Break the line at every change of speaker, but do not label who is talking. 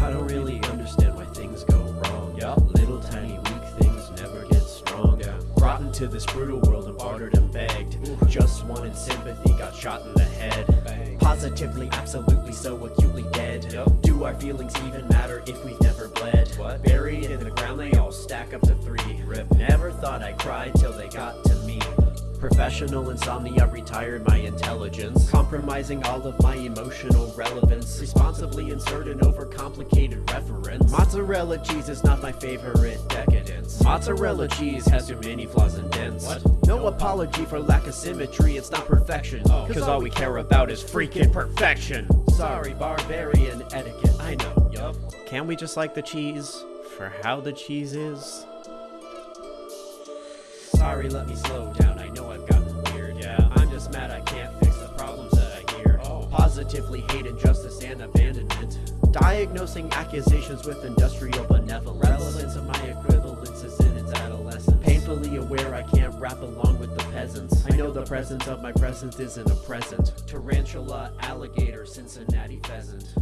I don't really understand why things go wrong. Yeah. Little tiny weak things never get strong. Yeah. Brought into this brutal world and bartered and begged. Ooh. Just wanted sympathy, got shot in the head.
Bang.
Positively, absolutely, so acutely dead. Yeah. Do our feelings even matter if we've never bled? What? Buried in the ground, they all stack up to three. Rip. Never thought I'd cry till they got to Professional insomnia retired my intelligence, compromising all of my emotional relevance. Responsibly insert an overcomplicated reference. Mozzarella cheese is not my favorite decadence. Mozzarella cheese has too many flaws and dents. What? No apology for lack of symmetry, it's not perfection. Oh. Cause all we care about is freaking perfection. Sorry, barbarian etiquette, I know. Yup. Can we just like the cheese for how the cheese is? Sorry, let me slow down. I know I've gotten weird. Yeah. I'm just mad I can't fix the problems that I hear. Oh. Positively hate injustice and abandonment. Diagnosing accusations with industrial benevolence. Relevance of my equivalence is in its adolescence. Painfully aware I can't rap along with the peasants. I know the presence of my presence isn't a present. Tarantula, alligator, Cincinnati pheasant.